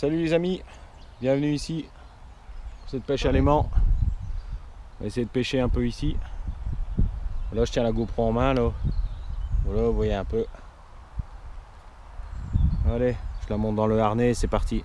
Salut les amis, bienvenue ici pour cette pêche à l'aimant. On va essayer de pêcher un peu ici. Là je tiens la GoPro en main là. Voilà, vous voyez un peu. Allez, je la monte dans le harnais c'est parti.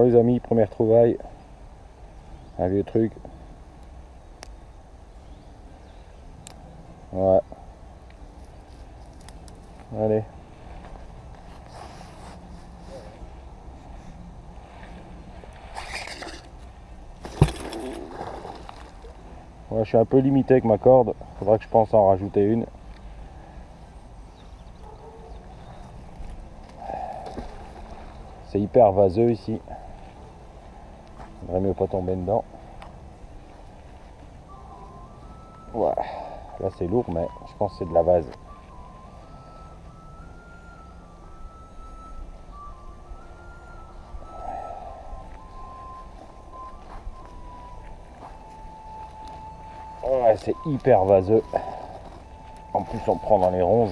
Bon les amis, première trouvaille. Un vieux truc. Ouais. Allez. Je suis un peu limité avec ma corde. Faudra que je pense en rajouter une. C'est hyper vaseux ici. Mieux pas tomber dedans. Ouais. Là c'est lourd mais je pense que c'est de la vase. C'est hyper vaseux. En plus on prend dans les ronces.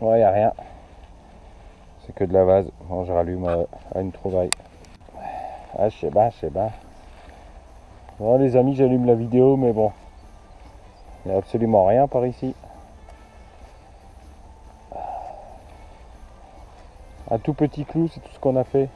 Ouais, y a rien. C'est que de la vase. Bon, je rallume à, à une trouvaille. Ah, je sais pas, je sais pas. Bon, les amis, j'allume la vidéo, mais bon. Il n'y a absolument rien par ici. Un tout petit clou, c'est tout ce qu'on a fait.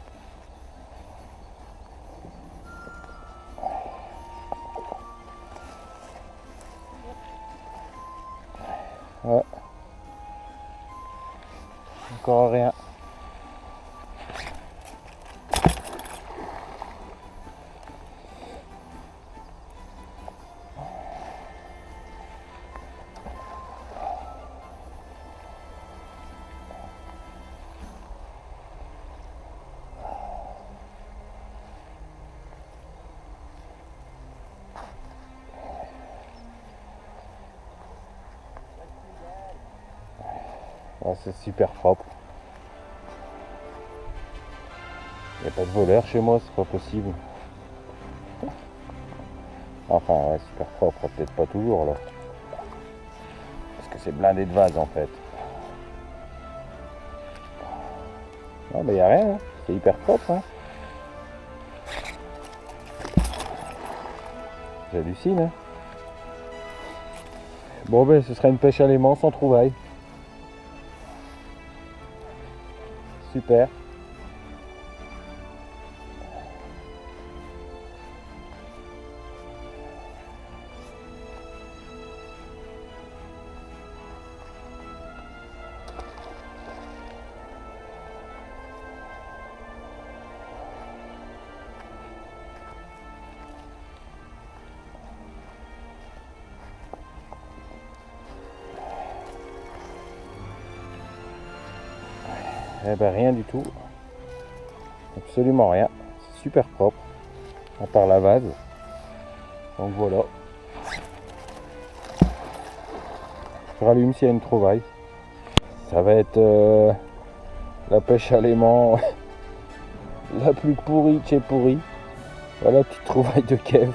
Ah, c'est super propre. Il n'y a pas de voleur chez moi, c'est pas possible. Enfin, ouais, super propre, peut-être pas toujours là. Parce que c'est blindé de vase en fait. Non, mais il n'y a rien, hein. c'est hyper propre. Hein. J'hallucine. Hein. Bon, ben, ce sera une pêche à l'aimant sans trouvaille. Super. Eh ben rien du tout. Absolument rien. Super propre. À part la vase. Donc voilà. Je rallume s'il y a une trouvaille. Ça va être euh, la pêche à l'aimant la plus pourrie de chez pourrie. Voilà, petite trouvaille de Kev.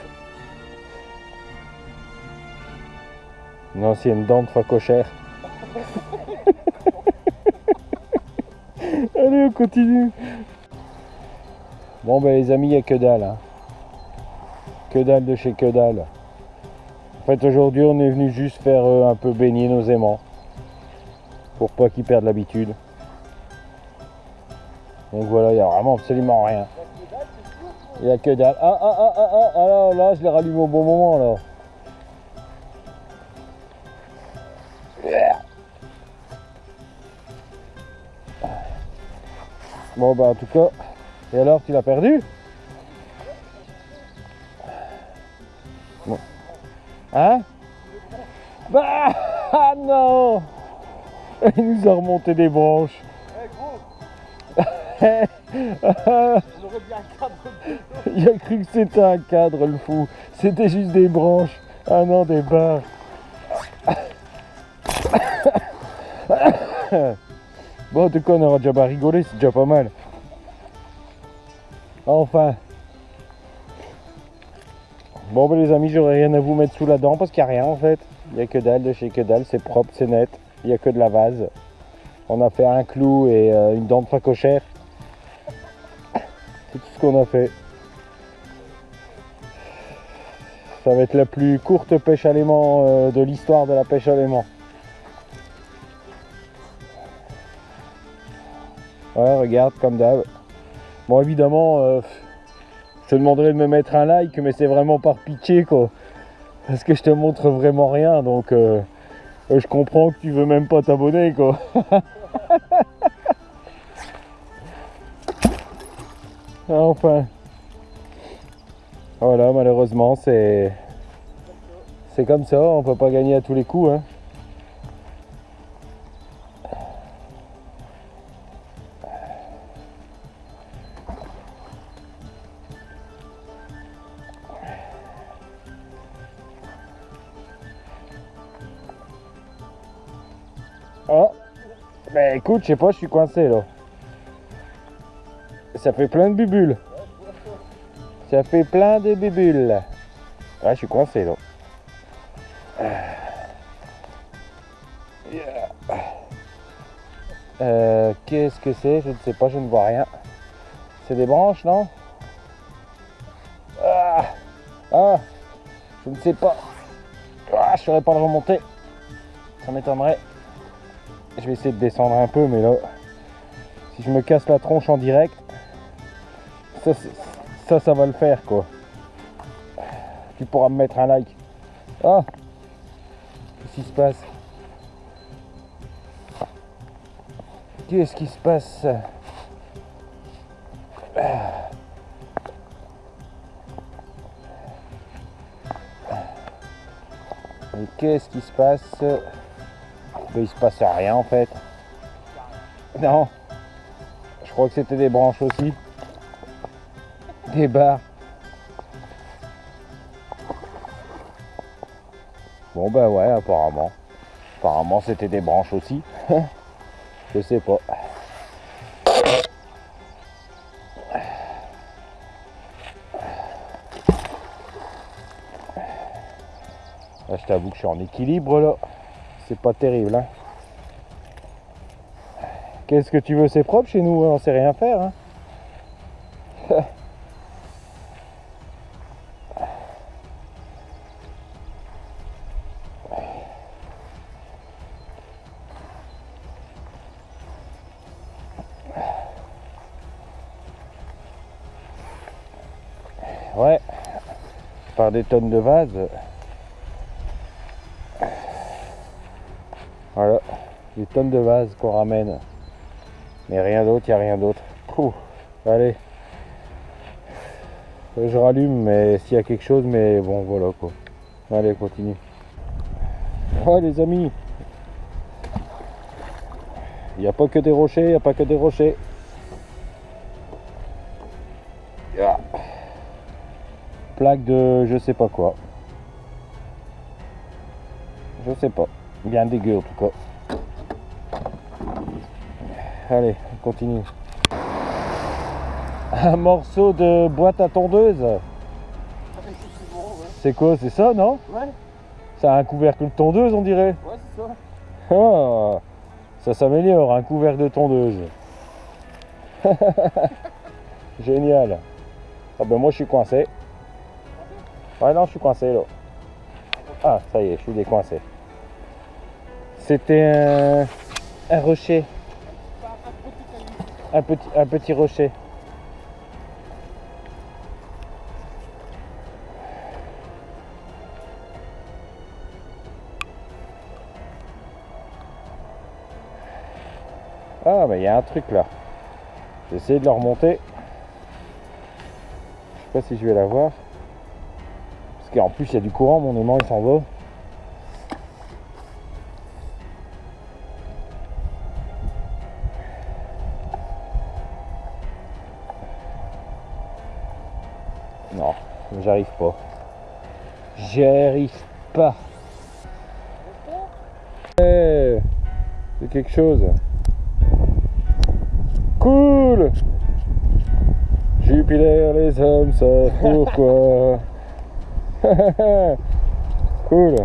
Une ancienne dent de facochère. On continue. Bon, ben les amis, il n'y a que dalle. Hein. Que dalle de chez que dalle. En fait, aujourd'hui, on est venu juste faire euh, un peu baigner nos aimants. Pour pas qu'ils perdent l'habitude. Donc voilà, il n'y a vraiment absolument rien. Il n'y a que dalle. Ah, ah, ah, ah, ah, ah, là, là, je les rallume au bon moment, là. Bon bah en tout cas, et alors tu l'as perdu bon. Hein Bah ah non Il nous a remonté des branches. Eh Il a cru que c'était un cadre, le fou. C'était juste des branches. Ah non, des barres. Bon, en tout cas, on aura déjà pas rigolé, c'est déjà pas mal. Enfin. Bon, ben, les amis, j'aurais rien à vous mettre sous la dent parce qu'il n'y a rien en fait. Il n'y a que dalle de chez que dalle, c'est propre, c'est net. Il n'y a que de la vase. On a fait un clou et euh, une dent de facochère. C'est tout ce qu'on a fait. Ça va être la plus courte pêche à l'aimant euh, de l'histoire de la pêche à l'aimant. Ouais, regarde, comme d'hab. Bon, évidemment, euh, je te demanderais de me mettre un like, mais c'est vraiment par pitié, quoi. Parce que je te montre vraiment rien, donc euh, euh, je comprends que tu veux même pas t'abonner, quoi. enfin. Voilà, malheureusement, c'est... C'est comme ça, on peut pas gagner à tous les coups, hein. Oh Ben écoute, je sais pas, je suis coincé là. Ça fait plein de bubules. Ça fait plein de bubules. Ouais, je suis coincé là. Euh, Qu'est-ce que c'est? Je ne sais pas, je ne vois rien. C'est des branches, non? Ah, ah, je ne sais pas. Ah, je saurais pas le remonter. Ça m'étonnerait. Je vais essayer de descendre un peu, mais là, si je me casse la tronche en direct, ça, ça, va le faire, quoi. Tu pourras me mettre un like. Ah Qu'est-ce qui se passe? Qu'est-ce qui se passe? Et qu'est-ce qui se passe? Ben, Il se passe rien en fait. Non. Je crois que c'était des branches aussi. Des barres. Bon bah ouais apparemment. Apparemment c'était des branches aussi. Je sais pas. Là, je t'avoue que je suis en équilibre là. C'est pas terrible. Hein. Qu'est-ce que tu veux C'est propre chez nous, hein, on sait rien faire. Hein. Ouais, par des tonnes de vases. Voilà, des tonnes de vases qu'on ramène. Mais rien d'autre, il n'y a rien d'autre. Allez. Je rallume, mais s'il y a quelque chose, mais bon, voilà quoi. Allez, continue. Ouais, les amis. Il n'y a pas que des rochers, il n'y a pas que des rochers. Ah. Plaque de je sais pas quoi. Je sais pas. Bien dégueu en tout cas. Allez, on continue. Un morceau de boîte à tondeuse. C'est quoi C'est ça, non Ouais, Ça a un couvercle de tondeuse, on dirait. ouais, c'est ça. Ah, ça s'améliore, un couvercle de tondeuse. Génial. Ah ben moi je suis coincé. Ouais non je suis coincé là. Ah ça y est, je suis décoincé. C'était un, rocher. Un petit, rocher. Ah bah il y a un truc là. J'ai essayé de le remonter. Je sais pas si je vais l'avoir. Parce qu'en plus il y a du courant, mon aimant il s'en va. Non, j'arrive pas. J'y arrive pas. Eh, c'est quelque chose. Cool Jupiler, les hommes savent pourquoi? cool.